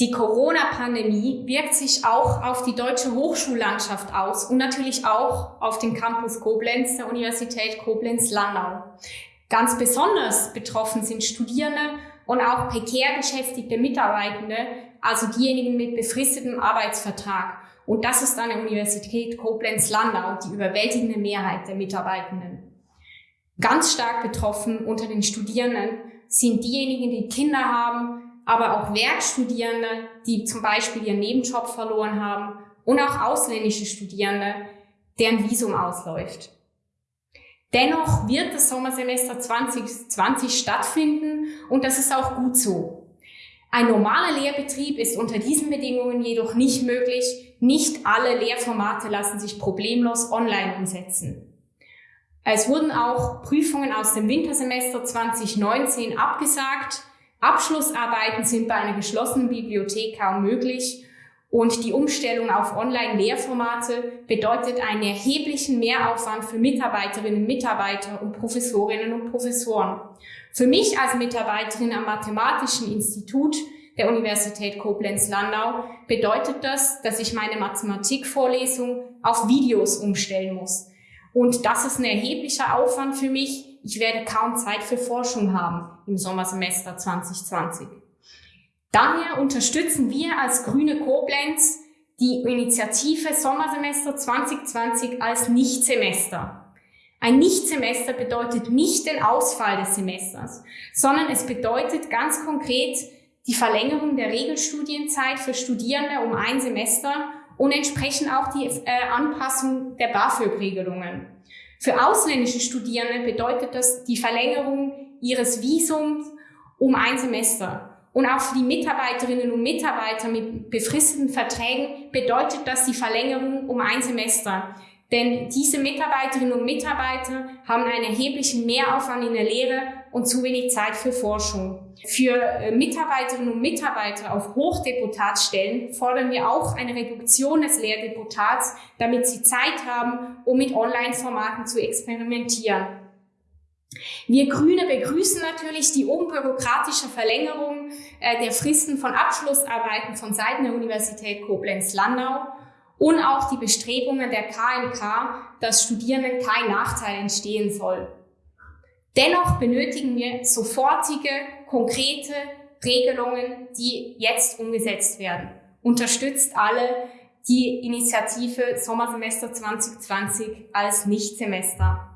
Die Corona-Pandemie wirkt sich auch auf die deutsche Hochschullandschaft aus und natürlich auch auf den Campus Koblenz der Universität Koblenz-Landau. Ganz besonders betroffen sind Studierende und auch prekär beschäftigte Mitarbeitende, also diejenigen mit befristetem Arbeitsvertrag. Und das ist an der Universität Koblenz-Landau die überwältigende Mehrheit der Mitarbeitenden. Ganz stark betroffen unter den Studierenden sind diejenigen, die Kinder haben, aber auch Werkstudierende, die zum Beispiel ihren Nebenjob verloren haben und auch ausländische Studierende, deren Visum ausläuft. Dennoch wird das Sommersemester 2020 stattfinden und das ist auch gut so. Ein normaler Lehrbetrieb ist unter diesen Bedingungen jedoch nicht möglich. Nicht alle Lehrformate lassen sich problemlos online umsetzen. Es wurden auch Prüfungen aus dem Wintersemester 2019 abgesagt Abschlussarbeiten sind bei einer geschlossenen Bibliothek kaum möglich und die Umstellung auf Online-Lehrformate bedeutet einen erheblichen Mehraufwand für Mitarbeiterinnen, Mitarbeiter und Professorinnen und Professoren. Für mich als Mitarbeiterin am Mathematischen Institut der Universität Koblenz-Landau bedeutet das, dass ich meine Mathematikvorlesung auf Videos umstellen muss. Und das ist ein erheblicher Aufwand für mich, ich werde kaum Zeit für Forschung haben im Sommersemester 2020. Daher unterstützen wir als Grüne Koblenz die Initiative Sommersemester 2020 als Nichtsemester. Ein Nichtsemester bedeutet nicht den Ausfall des Semesters, sondern es bedeutet ganz konkret die Verlängerung der Regelstudienzeit für Studierende um ein Semester und entsprechend auch die äh, Anpassung der BAföG-Regelungen. Für ausländische Studierende bedeutet das die Verlängerung ihres Visums um ein Semester. Und auch für die Mitarbeiterinnen und Mitarbeiter mit befristeten Verträgen bedeutet das die Verlängerung um ein Semester. Denn diese Mitarbeiterinnen und Mitarbeiter haben einen erheblichen Mehraufwand in der Lehre und zu wenig Zeit für Forschung. Für äh, Mitarbeiterinnen und Mitarbeiter auf Hochdeputatsstellen fordern wir auch eine Reduktion des Lehrdeputats, damit sie Zeit haben, um mit Online-Formaten zu experimentieren. Wir Grüne begrüßen natürlich die unbürokratische Verlängerung äh, der Fristen von Abschlussarbeiten von Seiten der Universität Koblenz-Landau und auch die Bestrebungen der KMK, dass Studierenden kein Nachteil entstehen soll. Dennoch benötigen wir sofortige, konkrete Regelungen, die jetzt umgesetzt werden. Unterstützt alle die Initiative Sommersemester 2020 als Nichtsemester.